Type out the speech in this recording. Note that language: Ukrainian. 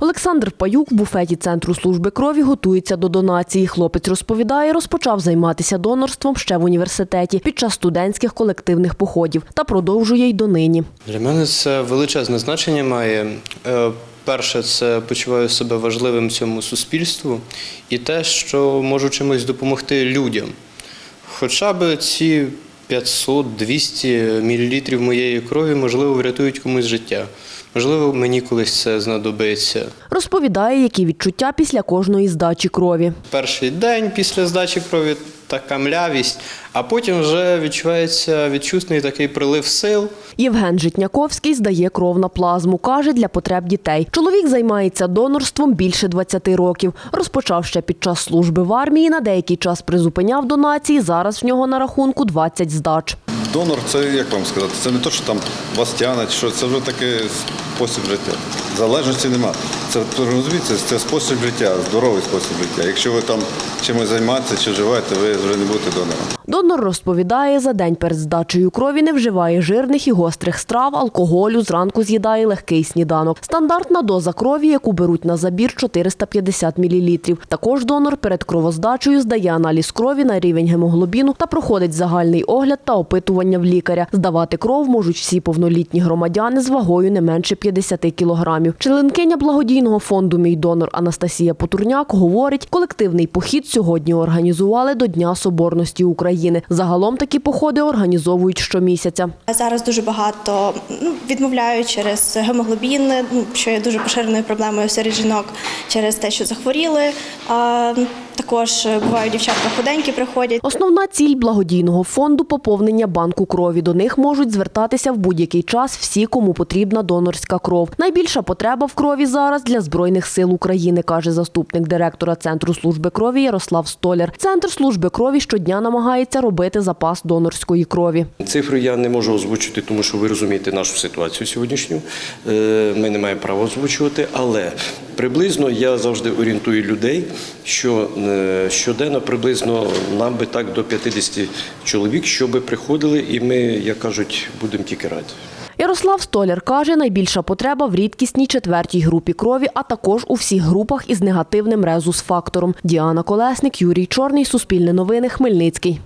Олександр Паюк в буфеті Центру служби крові готується до донації. Хлопець розповідає, розпочав займатися донорством ще в університеті під час студентських колективних походів та продовжує й донині. Для мене це величезне значення має. Е, Перше, це почуваю себе важливим цьому суспільству і те, що можу чимось допомогти людям. Хоча б ці 500-200 мл моєї крові, можливо, врятують комусь життя. Можливо, мені колись це знадобиться. Розповідає, які відчуття після кожної здачі крові. Перший день після здачі крові така млявість, а потім вже відчувається відчутний такий прилив сил. Євген Житняковський здає кров на плазму. Каже, для потреб дітей. Чоловік займається донорством більше 20 років. Розпочав ще під час служби в армії. На деякий час призупиняв донації. Зараз в нього на рахунку 20 здач. Донор це як вам сказати, це не те, що там вас тягне, що це вже такий спосіб життя. Залежності нема. Це розумієте, це спосіб життя, здоровий спосіб життя. Якщо ви там чимось займаєтеся чи живете, ви вже не будете донором. Донор розповідає, за день перед здачею крові не вживає жирних і гострих страв, алкоголю, зранку з'їдає легкий сніданок. Стандартна доза крові, яку беруть на забір 450 мл. Також донор перед кровоздачею здає аналіз крові на рівень гемоглобіну та проходить загальний огляд та опитування в лікаря. Здавати кров можуть всі повнолітні громадяни з вагою не менше 50 кілограмів. Членкиня благодійного фонду Мій донор Анастасія Потурняк говорить, колективний похід сьогодні організували до Дня Соборності України. Загалом такі походи організовують щомісяця. Зараз дуже багато ну, відмовляють через гемоглобін, ну, що є дуже поширеною проблемою серед жінок через те, що захворіли. А, також бувають дівчатка худенькі приходять. Основна ціль благодійного фонду поповнення банку крові. До них можуть звертатися в будь-який час всі, кому потрібна донорська кров. Найбільша потреба в крові зараз для збройних сил України, каже заступник директора центру служби крові Ярослав Столяр. Центр служби крові щодня намагається робити запас донорської крові. Цифру я не можу озвучити, тому що ви розумієте нашу ситуацію сьогоднішню. Е, Ми не маємо права озвучувати, але приблизно я завжди орієнтую людей, що е, щоденно приблизно нам би так до 50 чоловік, щоб приходили, і ми, як кажуть, будемо тільки раді. Ярослав Столяр каже, найбільша потреба в рідкісній четвертій групі крові, а також у всіх групах із негативним резус-фактором. Діана Колесник, Юрій Чорний, Суспільне новини, Хмельницький.